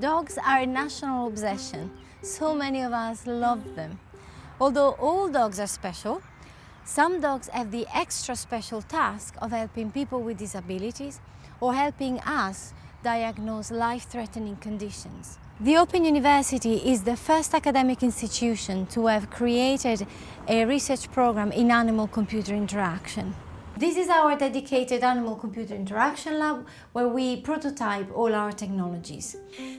Dogs are a national obsession. So many of us love them. Although all dogs are special, some dogs have the extra special task of helping people with disabilities or helping us diagnose life-threatening conditions. The Open University is the first academic institution to have created a research program in animal-computer interaction. This is our dedicated animal-computer interaction lab where we prototype all our technologies.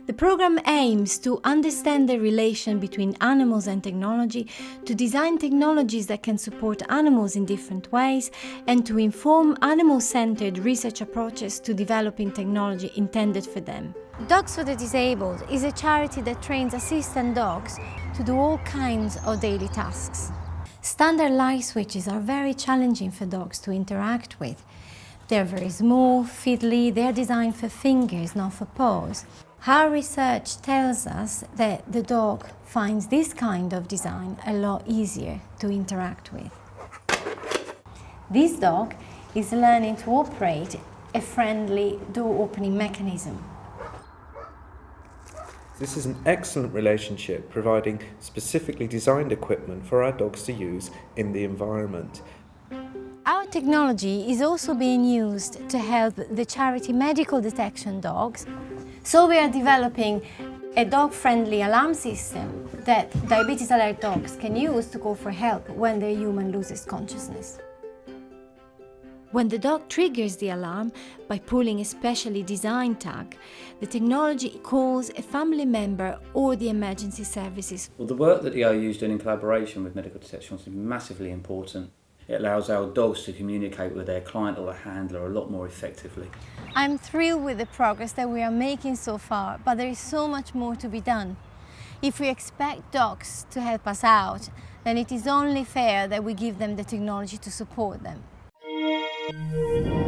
The program aims to understand the relation between animals and technology, to design technologies that can support animals in different ways, and to inform animal-centered research approaches to developing technology intended for them. Dogs for the Disabled is a charity that trains assistant dogs to do all kinds of daily tasks. Standard light switches are very challenging for dogs to interact with. They're very small, fiddly, they're designed for fingers, not for paws. Our research tells us that the dog finds this kind of design a lot easier to interact with. This dog is learning to operate a friendly door opening mechanism. This is an excellent relationship providing specifically designed equipment for our dogs to use in the environment. Our technology is also being used to help the charity medical detection dogs. So we are developing a dog-friendly alarm system that diabetes alert dogs can use to call for help when their human loses consciousness. When the dog triggers the alarm by pulling a specially designed tag, the technology calls a family member or the emergency services. Well, the work that the OU is doing in collaboration with medical detection is massively important. It allows our dogs to communicate with their client or a handler a lot more effectively. I'm thrilled with the progress that we are making so far, but there is so much more to be done. If we expect dogs to help us out, then it is only fair that we give them the technology to support them. Thank you.